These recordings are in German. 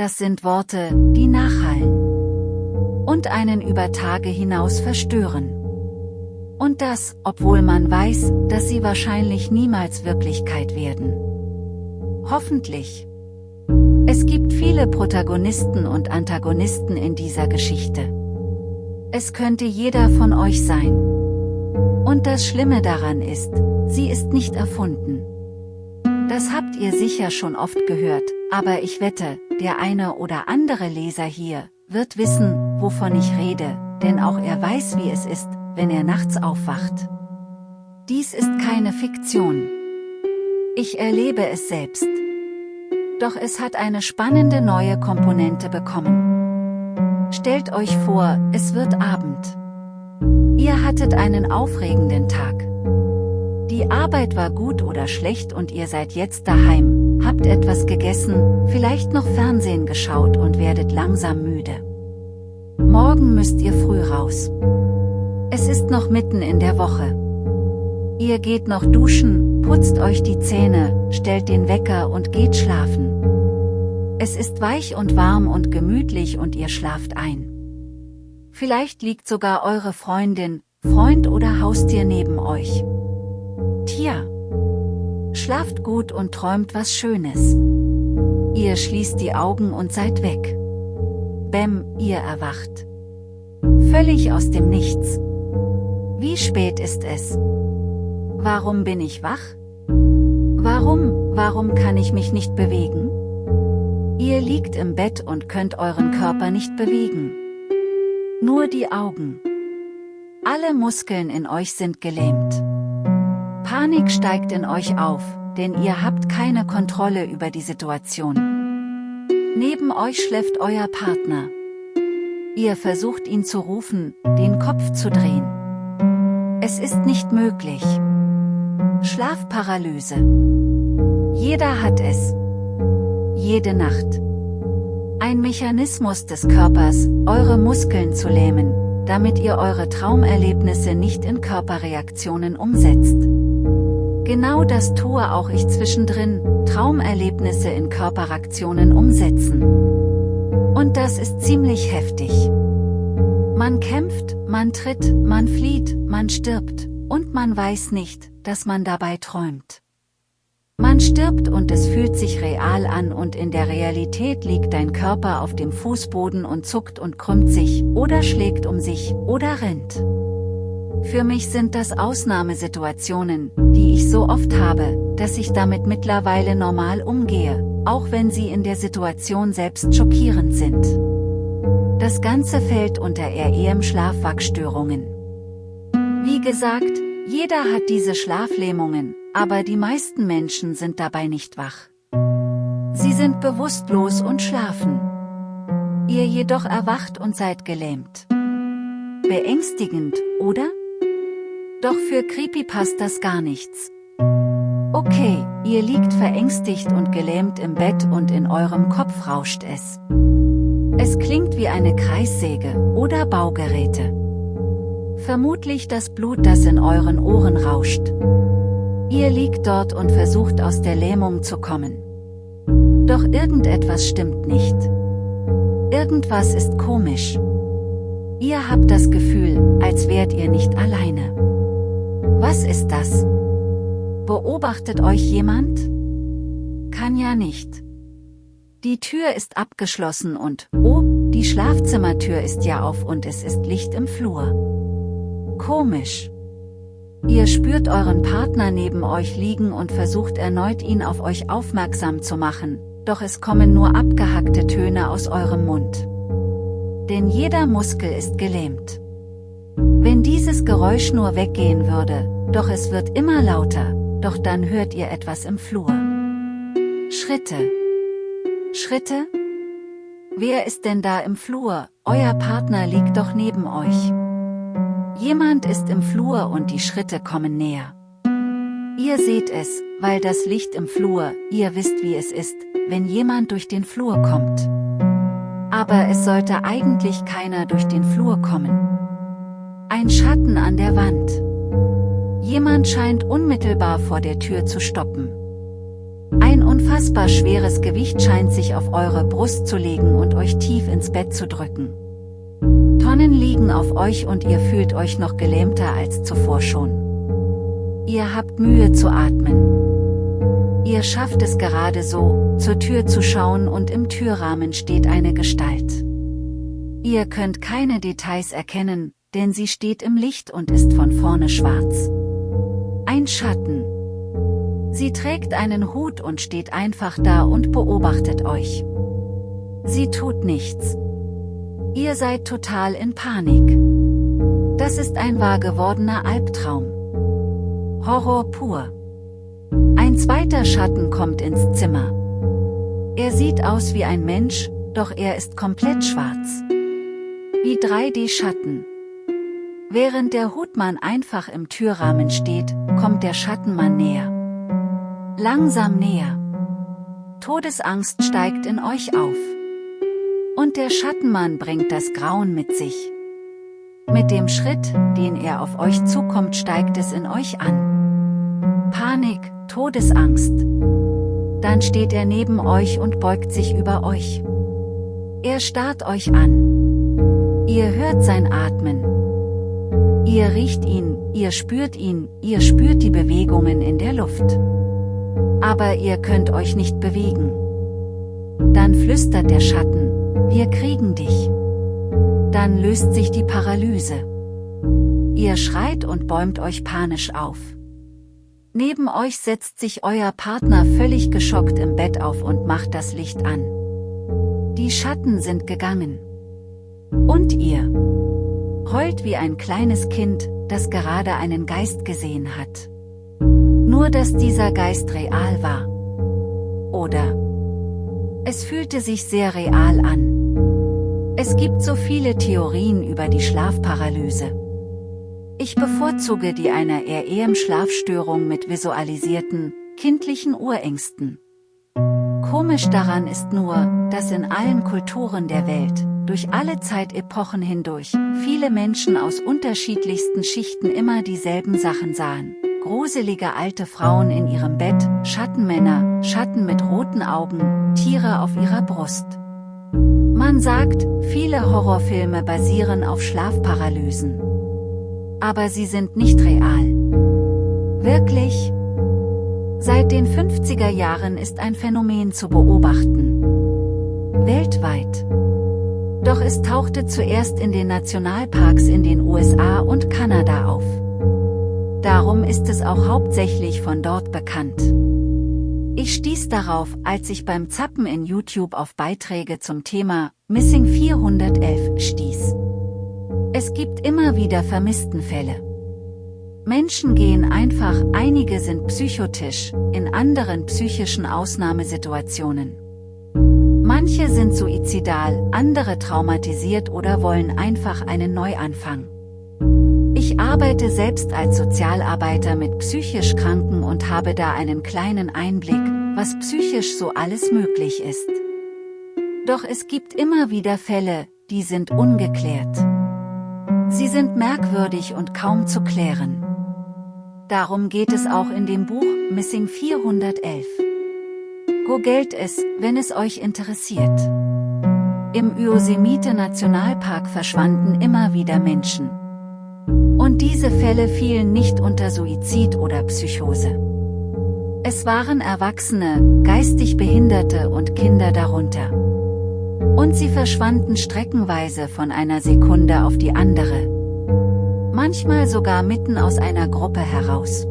das sind Worte, die nachhallen. Und einen über Tage hinaus verstören. Und das, obwohl man weiß, dass sie wahrscheinlich niemals Wirklichkeit werden. Hoffentlich. Es gibt viele Protagonisten und Antagonisten in dieser Geschichte. Es könnte jeder von euch sein. Und das Schlimme daran ist, sie ist nicht erfunden. Das habt ihr sicher schon oft gehört, aber ich wette, der eine oder andere Leser hier, wird wissen, wovon ich rede, denn auch er weiß wie es ist, wenn er nachts aufwacht. Dies ist keine Fiktion. Ich erlebe es selbst. Doch es hat eine spannende neue Komponente bekommen. Stellt euch vor, es wird Abend. Ihr hattet einen aufregenden Tag. Die Arbeit war gut oder schlecht und ihr seid jetzt daheim, habt etwas gegessen, vielleicht noch Fernsehen geschaut und werdet langsam müde. Morgen müsst ihr früh raus. Es ist noch mitten in der Woche. Ihr geht noch duschen, putzt euch die Zähne, stellt den Wecker und geht schlafen. Es ist weich und warm und gemütlich und ihr schlaft ein. Vielleicht liegt sogar eure Freundin, Freund oder Haustier neben euch. Tja. Schlaft gut und träumt was Schönes. Ihr schließt die Augen und seid weg. Bäm, ihr erwacht. Völlig aus dem Nichts. Wie spät ist es? Warum bin ich wach? Warum, warum kann ich mich nicht bewegen? Ihr liegt im Bett und könnt euren Körper nicht bewegen. Nur die Augen. Alle Muskeln in euch sind gelähmt. Panik steigt in euch auf, denn ihr habt keine Kontrolle über die Situation. Neben euch schläft euer Partner. Ihr versucht ihn zu rufen, den Kopf zu drehen. Es ist nicht möglich. Schlafparalyse. Jeder hat es. Jede Nacht. Ein Mechanismus des Körpers, eure Muskeln zu lähmen, damit ihr eure Traumerlebnisse nicht in Körperreaktionen umsetzt. Genau das tue auch ich zwischendrin, Traumerlebnisse in Körperaktionen umsetzen. Und das ist ziemlich heftig. Man kämpft, man tritt, man flieht, man stirbt, und man weiß nicht, dass man dabei träumt. Man stirbt und es fühlt sich real an und in der Realität liegt dein Körper auf dem Fußboden und zuckt und krümmt sich, oder schlägt um sich, oder rennt. Für mich sind das Ausnahmesituationen, die ich so oft habe, dass ich damit mittlerweile normal umgehe, auch wenn sie in der Situation selbst schockierend sind. Das Ganze fällt unter REM-Schlafwachstörungen. Wie gesagt, jeder hat diese Schlaflähmungen, aber die meisten Menschen sind dabei nicht wach. Sie sind bewusstlos und schlafen. Ihr jedoch erwacht und seid gelähmt. Beängstigend, oder? Doch für Creepy passt das gar nichts. Okay, ihr liegt verängstigt und gelähmt im Bett und in eurem Kopf rauscht es. Es klingt wie eine Kreissäge oder Baugeräte. Vermutlich das Blut, das in euren Ohren rauscht. Ihr liegt dort und versucht aus der Lähmung zu kommen. Doch irgendetwas stimmt nicht. Irgendwas ist komisch. Ihr habt das Gefühl, als wärt ihr nicht alleine. Was ist das? Beobachtet euch jemand? Kann ja nicht. Die Tür ist abgeschlossen und, oh, die Schlafzimmertür ist ja auf und es ist Licht im Flur. Komisch. Ihr spürt euren Partner neben euch liegen und versucht erneut ihn auf euch aufmerksam zu machen, doch es kommen nur abgehackte Töne aus eurem Mund. Denn jeder Muskel ist gelähmt. Wenn dieses Geräusch nur weggehen würde, doch es wird immer lauter, doch dann hört ihr etwas im Flur. Schritte. Schritte? Wer ist denn da im Flur? Euer Partner liegt doch neben euch. Jemand ist im Flur und die Schritte kommen näher. Ihr seht es, weil das Licht im Flur, ihr wisst wie es ist, wenn jemand durch den Flur kommt. Aber es sollte eigentlich keiner durch den Flur kommen. Ein Schatten an der Wand. Jemand scheint unmittelbar vor der Tür zu stoppen. Ein unfassbar schweres Gewicht scheint sich auf eure Brust zu legen und euch tief ins Bett zu drücken. Tonnen liegen auf euch und ihr fühlt euch noch gelähmter als zuvor schon. Ihr habt Mühe zu atmen. Ihr schafft es gerade so, zur Tür zu schauen und im Türrahmen steht eine Gestalt. Ihr könnt keine Details erkennen, denn sie steht im Licht und ist von vorne schwarz. Ein Schatten. Sie trägt einen Hut und steht einfach da und beobachtet euch. Sie tut nichts. Ihr seid total in Panik. Das ist ein wahr gewordener Albtraum. Horror pur. Ein zweiter Schatten kommt ins Zimmer. Er sieht aus wie ein Mensch, doch er ist komplett schwarz. Wie 3D-Schatten. Während der Hutmann einfach im Türrahmen steht, kommt der Schattenmann näher. Langsam näher. Todesangst steigt in euch auf. Und der Schattenmann bringt das Grauen mit sich. Mit dem Schritt, den er auf euch zukommt, steigt es in euch an. Panik, Todesangst. Dann steht er neben euch und beugt sich über euch. Er starrt euch an. Ihr hört sein Atmen. Ihr riecht ihn, ihr spürt ihn, ihr spürt die Bewegungen in der Luft. Aber ihr könnt euch nicht bewegen. Dann flüstert der Schatten, wir kriegen dich. Dann löst sich die Paralyse. Ihr schreit und bäumt euch panisch auf. Neben euch setzt sich euer Partner völlig geschockt im Bett auf und macht das Licht an. Die Schatten sind gegangen. Und ihr? Heult wie ein kleines Kind, das gerade einen Geist gesehen hat. Nur dass dieser Geist real war. Oder? Es fühlte sich sehr real an. Es gibt so viele Theorien über die Schlafparalyse. Ich bevorzuge die einer REM-Schlafstörung mit visualisierten, kindlichen Urängsten. Komisch daran ist nur, dass in allen Kulturen der Welt, durch alle Zeitepochen hindurch, viele Menschen aus unterschiedlichsten Schichten immer dieselben Sachen sahen. Gruselige alte Frauen in ihrem Bett, Schattenmänner, Schatten mit roten Augen, Tiere auf ihrer Brust. Man sagt, viele Horrorfilme basieren auf Schlafparalysen. Aber sie sind nicht real. Wirklich? Seit den 50er Jahren ist ein Phänomen zu beobachten. Weltweit. Doch es tauchte zuerst in den Nationalparks in den USA und Kanada auf. Darum ist es auch hauptsächlich von dort bekannt. Ich stieß darauf, als ich beim Zappen in YouTube auf Beiträge zum Thema Missing 411 stieß. Es gibt immer wieder Vermisstenfälle. Menschen gehen einfach, einige sind psychotisch, in anderen psychischen Ausnahmesituationen. Manche sind suizidal, andere traumatisiert oder wollen einfach einen Neuanfang. Ich arbeite selbst als Sozialarbeiter mit psychisch Kranken und habe da einen kleinen Einblick, was psychisch so alles möglich ist. Doch es gibt immer wieder Fälle, die sind ungeklärt. Sie sind merkwürdig und kaum zu klären. Darum geht es auch in dem Buch Missing 411. Googelt es, wenn es euch interessiert. Im Yosemite Nationalpark verschwanden immer wieder Menschen. Und diese Fälle fielen nicht unter Suizid oder Psychose. Es waren Erwachsene, geistig Behinderte und Kinder darunter. Und sie verschwanden streckenweise von einer Sekunde auf die andere. Manchmal sogar mitten aus einer Gruppe heraus.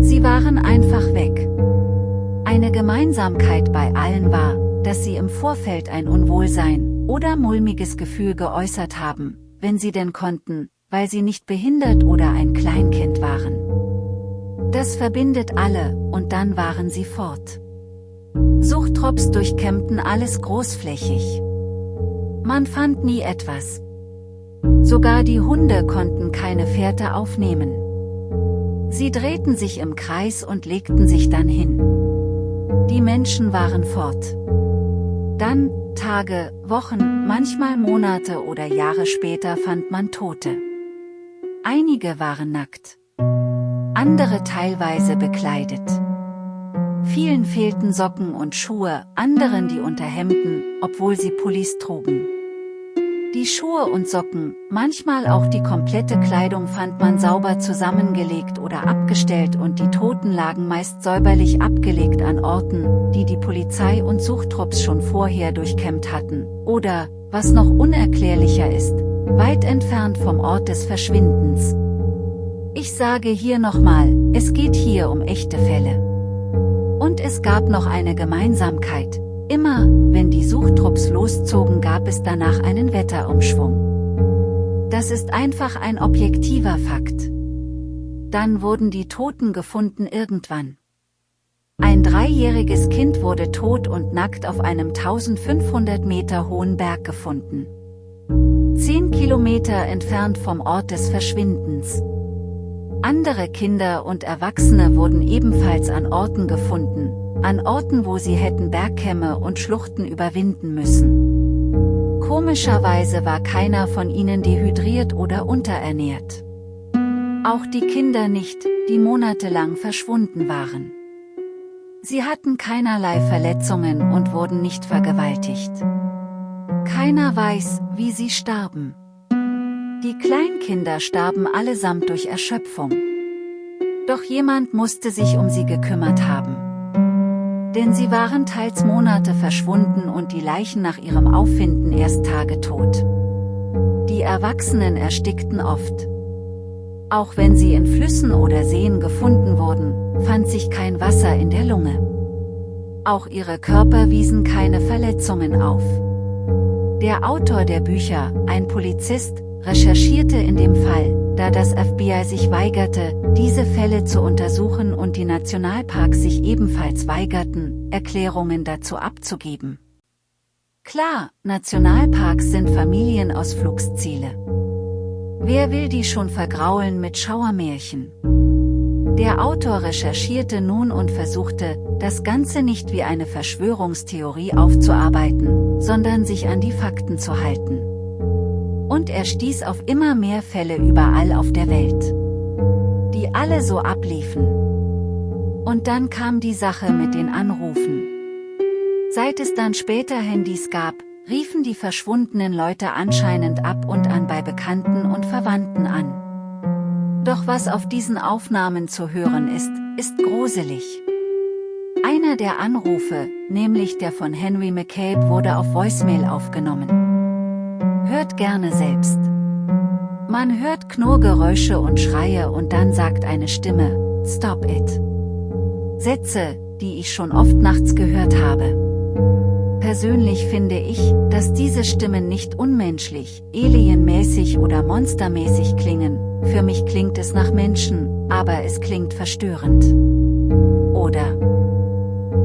Sie waren einfach weg. Eine Gemeinsamkeit bei allen war, dass sie im Vorfeld ein Unwohlsein oder mulmiges Gefühl geäußert haben, wenn sie denn konnten, weil sie nicht behindert oder ein Kleinkind waren. Das verbindet alle, und dann waren sie fort. Suchtrops durchkämmten alles großflächig. Man fand nie etwas. Sogar die Hunde konnten keine Fährte aufnehmen. Sie drehten sich im Kreis und legten sich dann hin. Die Menschen waren fort. Dann, Tage, Wochen, manchmal Monate oder Jahre später fand man Tote. Einige waren nackt. Andere teilweise bekleidet. Vielen fehlten Socken und Schuhe, anderen die Unterhemden, obwohl sie Pullis trugen. Die Schuhe und Socken, manchmal auch die komplette Kleidung fand man sauber zusammengelegt oder abgestellt und die Toten lagen meist säuberlich abgelegt an Orten, die die Polizei und Suchtrupps schon vorher durchkämmt hatten, oder, was noch unerklärlicher ist, weit entfernt vom Ort des Verschwindens. Ich sage hier nochmal, es geht hier um echte Fälle. Und es gab noch eine Gemeinsamkeit, Immer, wenn die Suchtrupps loszogen gab es danach einen Wetterumschwung. Das ist einfach ein objektiver Fakt. Dann wurden die Toten gefunden irgendwann. Ein dreijähriges Kind wurde tot und nackt auf einem 1500 Meter hohen Berg gefunden. Zehn Kilometer entfernt vom Ort des Verschwindens. Andere Kinder und Erwachsene wurden ebenfalls an Orten gefunden, an Orten wo sie hätten Bergkämme und Schluchten überwinden müssen. Komischerweise war keiner von ihnen dehydriert oder unterernährt. Auch die Kinder nicht, die monatelang verschwunden waren. Sie hatten keinerlei Verletzungen und wurden nicht vergewaltigt. Keiner weiß, wie sie starben. Die Kleinkinder starben allesamt durch Erschöpfung. Doch jemand musste sich um sie gekümmert haben denn sie waren teils Monate verschwunden und die Leichen nach ihrem Auffinden erst Tage tot. Die Erwachsenen erstickten oft. Auch wenn sie in Flüssen oder Seen gefunden wurden, fand sich kein Wasser in der Lunge. Auch ihre Körper wiesen keine Verletzungen auf. Der Autor der Bücher, ein Polizist, recherchierte in dem Fall, da das FBI sich weigerte, diese Fälle zu untersuchen und die Nationalparks sich ebenfalls weigerten, Erklärungen dazu abzugeben. Klar, Nationalparks sind Familienausflugsziele. Wer will die schon vergraulen mit Schauermärchen? Der Autor recherchierte nun und versuchte, das Ganze nicht wie eine Verschwörungstheorie aufzuarbeiten, sondern sich an die Fakten zu halten und er stieß auf immer mehr Fälle überall auf der Welt. Die alle so abliefen. Und dann kam die Sache mit den Anrufen. Seit es dann später Handys gab, riefen die verschwundenen Leute anscheinend ab und an bei Bekannten und Verwandten an. Doch was auf diesen Aufnahmen zu hören ist, ist gruselig. Einer der Anrufe, nämlich der von Henry McCabe wurde auf Voicemail aufgenommen. Hört gerne selbst. Man hört Knurrgeräusche und Schreie und dann sagt eine Stimme, Stop it. Sätze, die ich schon oft nachts gehört habe. Persönlich finde ich, dass diese Stimmen nicht unmenschlich, alienmäßig oder monstermäßig klingen, für mich klingt es nach Menschen, aber es klingt verstörend. Oder?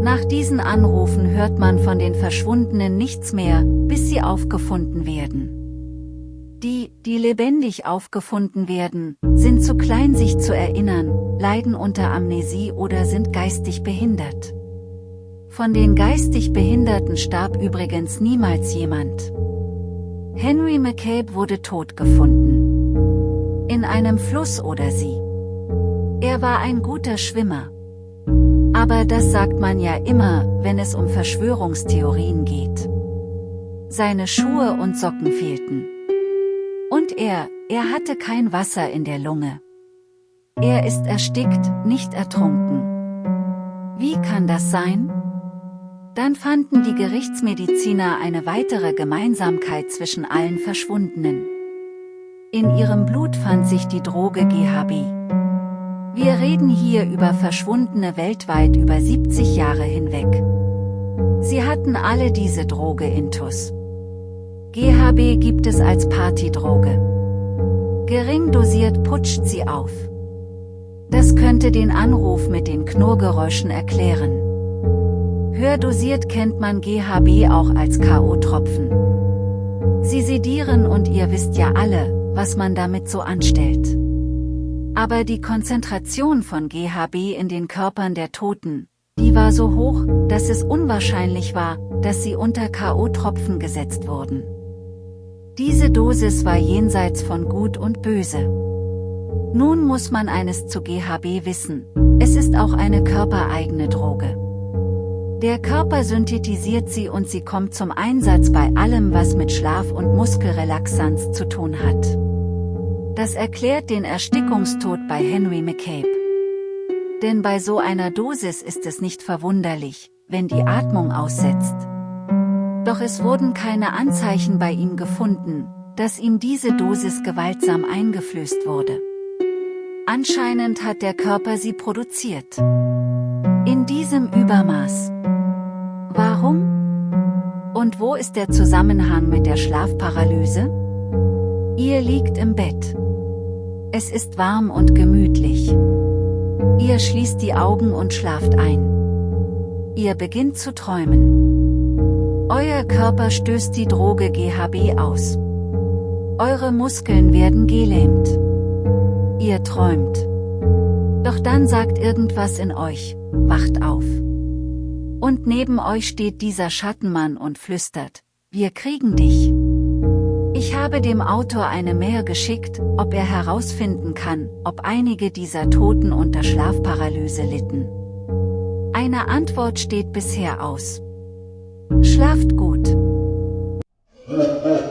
Nach diesen Anrufen hört man von den Verschwundenen nichts mehr, bis sie aufgefunden werden. Die, lebendig aufgefunden werden, sind zu klein sich zu erinnern, leiden unter Amnesie oder sind geistig behindert. Von den geistig Behinderten starb übrigens niemals jemand. Henry McCabe wurde tot gefunden. In einem Fluss oder See. Er war ein guter Schwimmer. Aber das sagt man ja immer, wenn es um Verschwörungstheorien geht. Seine Schuhe und Socken fehlten. Und er, er hatte kein Wasser in der Lunge. Er ist erstickt, nicht ertrunken. Wie kann das sein? Dann fanden die Gerichtsmediziner eine weitere Gemeinsamkeit zwischen allen Verschwundenen. In ihrem Blut fand sich die Droge GHB. Wir reden hier über Verschwundene weltweit über 70 Jahre hinweg. Sie hatten alle diese Droge intus. GHB gibt es als Partydroge. Gering dosiert putscht sie auf. Das könnte den Anruf mit den Knurrgeräuschen erklären. Hördosiert kennt man GHB auch als K.O.-Tropfen. Sie sedieren und ihr wisst ja alle, was man damit so anstellt. Aber die Konzentration von GHB in den Körpern der Toten, die war so hoch, dass es unwahrscheinlich war, dass sie unter K.O.-Tropfen gesetzt wurden. Diese Dosis war jenseits von Gut und Böse. Nun muss man eines zu GHB wissen, es ist auch eine körpereigene Droge. Der Körper synthetisiert sie und sie kommt zum Einsatz bei allem was mit Schlaf und Muskelrelaxanz zu tun hat. Das erklärt den Erstickungstod bei Henry McCabe. Denn bei so einer Dosis ist es nicht verwunderlich, wenn die Atmung aussetzt. Doch es wurden keine Anzeichen bei ihm gefunden, dass ihm diese Dosis gewaltsam eingeflößt wurde. Anscheinend hat der Körper sie produziert. In diesem Übermaß. Warum? Und wo ist der Zusammenhang mit der Schlafparalyse? Ihr liegt im Bett. Es ist warm und gemütlich. Ihr schließt die Augen und schlaft ein. Ihr beginnt zu träumen. Euer Körper stößt die Droge GHB aus. Eure Muskeln werden gelähmt. Ihr träumt. Doch dann sagt irgendwas in euch, wacht auf. Und neben euch steht dieser Schattenmann und flüstert, wir kriegen dich. Ich habe dem Autor eine Mail geschickt, ob er herausfinden kann, ob einige dieser Toten unter Schlafparalyse litten. Eine Antwort steht bisher aus. Schlaft gut.